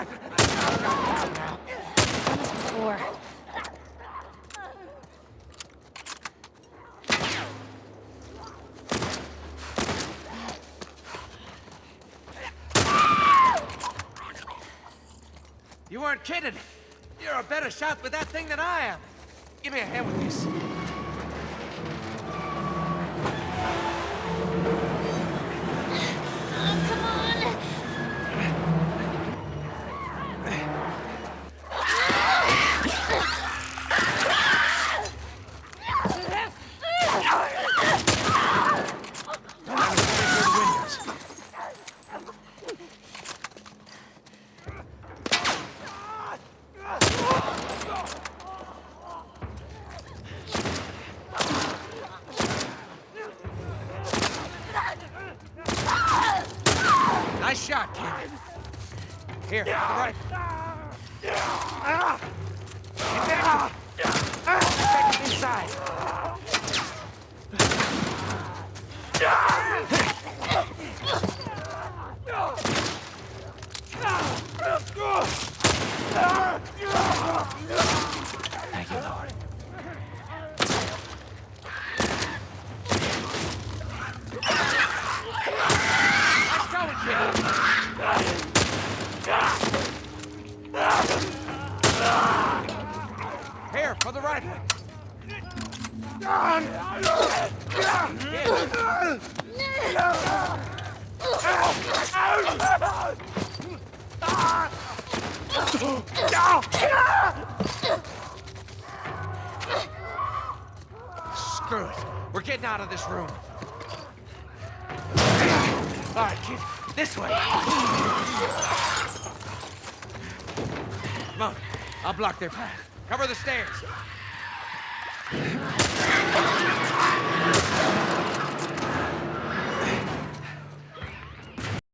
on. Four. You weren't kidding. You're a better shot with that thing than I am. Give me a hand with this. Nice shot, kid. Here, to the right. Get back. Back inside. Thank for the right one. Screw it. We're getting out of this room. All right, kid. This way. Come on. I'll block their path. Cover the stairs.